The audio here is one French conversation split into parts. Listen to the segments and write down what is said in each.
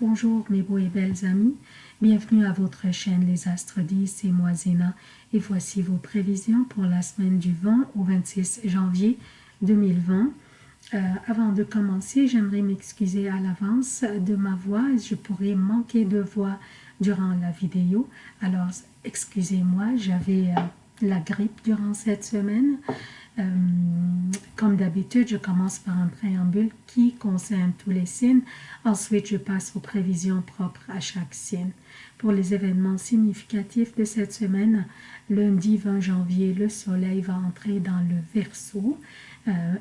Bonjour mes beaux et belles amis, bienvenue à votre chaîne Les Astres 10, et moi Zéna et voici vos prévisions pour la semaine du 20 au 26 janvier 2020. Euh, avant de commencer, j'aimerais m'excuser à l'avance de ma voix, je pourrais manquer de voix durant la vidéo, alors excusez-moi, j'avais euh, la grippe durant cette semaine. Euh, comme d'habitude, je commence par un préambule qui concerne tous les signes. Ensuite, je passe aux prévisions propres à chaque signe. Pour les événements significatifs de cette semaine, lundi 20 janvier, le soleil va entrer dans le Verseau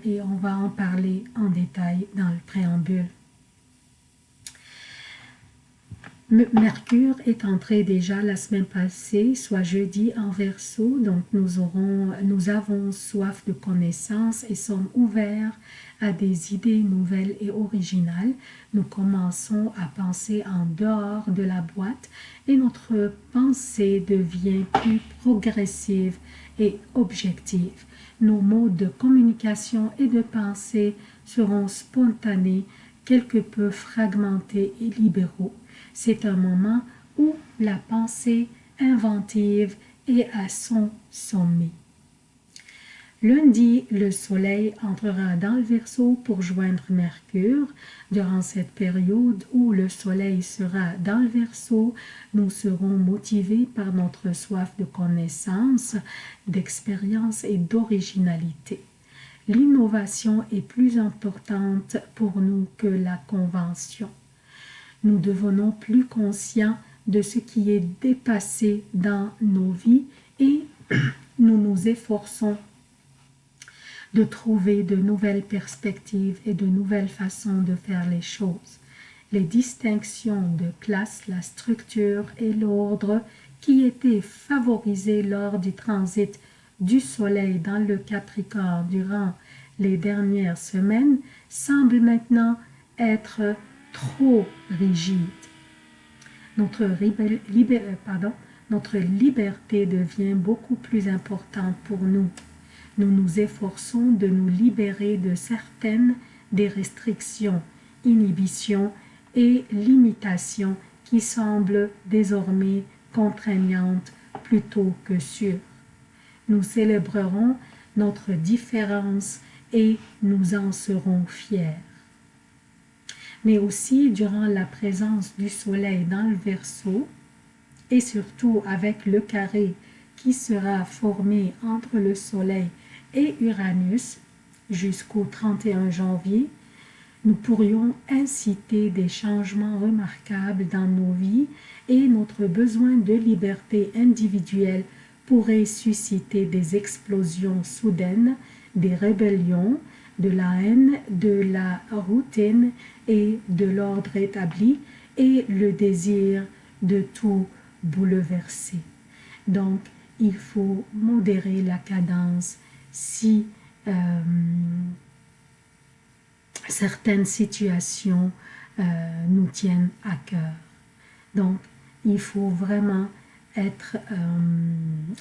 et on va en parler en détail dans le préambule. Mercure est entré déjà la semaine passée, soit jeudi en verso, donc nous, nous avons soif de connaissances et sommes ouverts à des idées nouvelles et originales. Nous commençons à penser en dehors de la boîte et notre pensée devient plus progressive et objective. Nos modes de communication et de pensée seront spontanés, quelque peu fragmentés et libéraux. C'est un moment où la pensée inventive est à son sommet. Lundi, le soleil entrera dans le Verseau pour joindre Mercure. Durant cette période où le soleil sera dans le Verseau, nous serons motivés par notre soif de connaissance, d'expérience et d'originalité. L'innovation est plus importante pour nous que la convention nous devenons plus conscients de ce qui est dépassé dans nos vies et nous nous efforçons de trouver de nouvelles perspectives et de nouvelles façons de faire les choses. Les distinctions de classe, la structure et l'ordre qui étaient favorisés lors du transit du Soleil dans le Capricorne durant les dernières semaines semblent maintenant être trop rigide. Notre, euh, notre liberté devient beaucoup plus importante pour nous. Nous nous efforçons de nous libérer de certaines des restrictions, inhibitions et limitations qui semblent désormais contraignantes plutôt que sûres. Nous célébrerons notre différence et nous en serons fiers mais aussi durant la présence du soleil dans le Verseau et surtout avec le carré qui sera formé entre le soleil et Uranus jusqu'au 31 janvier, nous pourrions inciter des changements remarquables dans nos vies et notre besoin de liberté individuelle pourrait susciter des explosions soudaines, des rébellions, de la haine, de la routine et de l'ordre établi et le désir de tout bouleverser. Donc, il faut modérer la cadence si euh, certaines situations euh, nous tiennent à cœur. Donc, il faut vraiment être euh,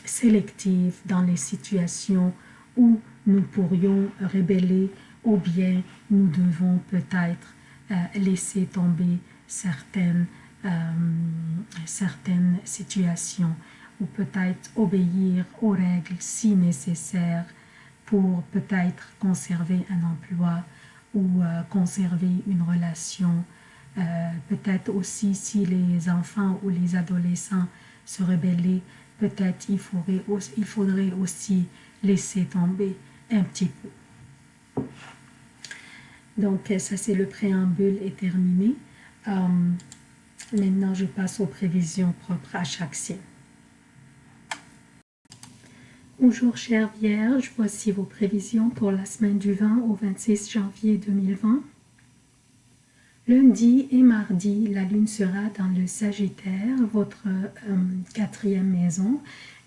sélectif dans les situations où nous pourrions rébeller ou bien nous devons peut-être euh, laisser tomber certaines, euh, certaines situations ou peut-être obéir aux règles si nécessaire pour peut-être conserver un emploi ou euh, conserver une relation. peut-être aussi si les enfants ou les adolescents se rebellaient, peut-être il il faudrait aussi laisser tomber un petit peu. Donc, ça, c'est le préambule est terminé. Euh, maintenant, je passe aux prévisions propres à chaque signe. Bonjour, chère Vierge. Voici vos prévisions pour la semaine du 20 au 26 janvier 2020. Lundi et mardi, la lune sera dans le Sagittaire, votre euh, quatrième maison,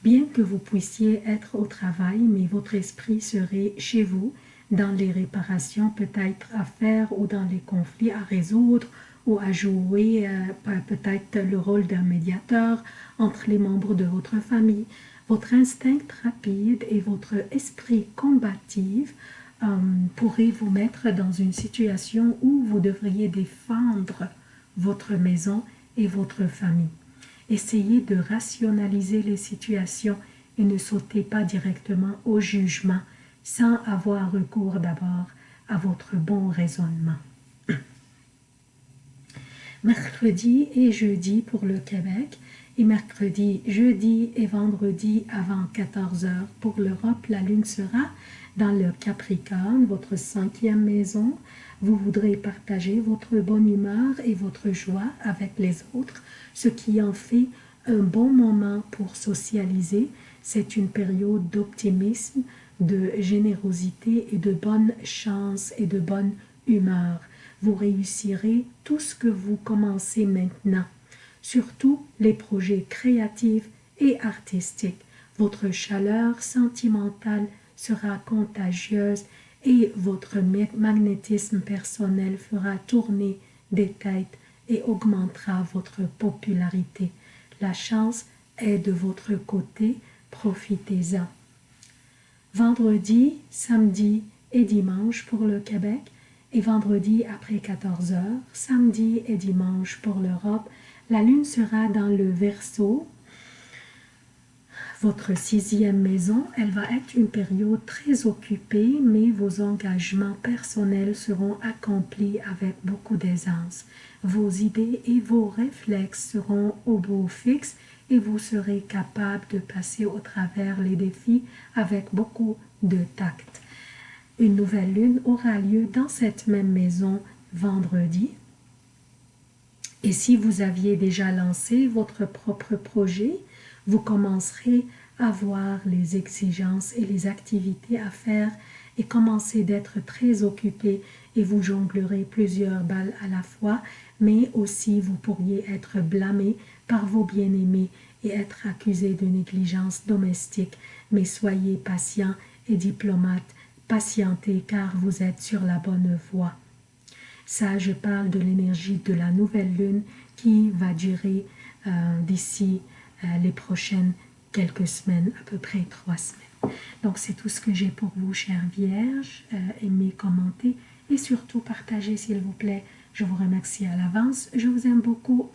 bien que vous puissiez être au travail, mais votre esprit serait chez vous, dans les réparations peut-être à faire ou dans les conflits à résoudre ou à jouer euh, peut-être le rôle d'un médiateur entre les membres de votre famille. Votre instinct rapide et votre esprit combatif euh, pourraient vous mettre dans une situation où vous devriez défendre votre maison et votre famille. Essayez de rationaliser les situations et ne sautez pas directement au jugement sans avoir recours d'abord à votre bon raisonnement. Mercredi et jeudi pour le Québec et mercredi, jeudi et vendredi avant 14 heures pour l'Europe, la lune sera dans le Capricorne, votre cinquième maison. Vous voudrez partager votre bonne humeur et votre joie avec les autres, ce qui en fait un bon moment pour socialiser. C'est une période d'optimisme, de générosité et de bonne chance et de bonne humeur. Vous réussirez tout ce que vous commencez maintenant, surtout les projets créatifs et artistiques. Votre chaleur sentimentale sera contagieuse et votre magnétisme personnel fera tourner des têtes et augmentera votre popularité. La chance est de votre côté, profitez-en. Vendredi, samedi et dimanche pour le Québec et vendredi après 14 heures, samedi et dimanche pour l'Europe, la lune sera dans le Verseau. Votre sixième maison, elle va être une période très occupée, mais vos engagements personnels seront accomplis avec beaucoup d'aisance. Vos idées et vos réflexes seront au beau fixe et vous serez capable de passer au travers les défis avec beaucoup de tact. Une nouvelle lune aura lieu dans cette même maison vendredi. Et si vous aviez déjà lancé votre propre projet, vous commencerez à voir les exigences et les activités à faire et commencer d'être très occupé et vous jonglerez plusieurs balles à la fois, mais aussi vous pourriez être blâmé par vos bien-aimés et être accusé de négligence domestique. Mais soyez patient et diplomate, patientez car vous êtes sur la bonne voie. Ça, je parle de l'énergie de la nouvelle lune qui va durer euh, d'ici les prochaines quelques semaines, à peu près trois semaines. Donc, c'est tout ce que j'ai pour vous, chères vierges. Euh, aimez, commentez et surtout partagez, s'il vous plaît. Je vous remercie à l'avance. Je vous aime beaucoup.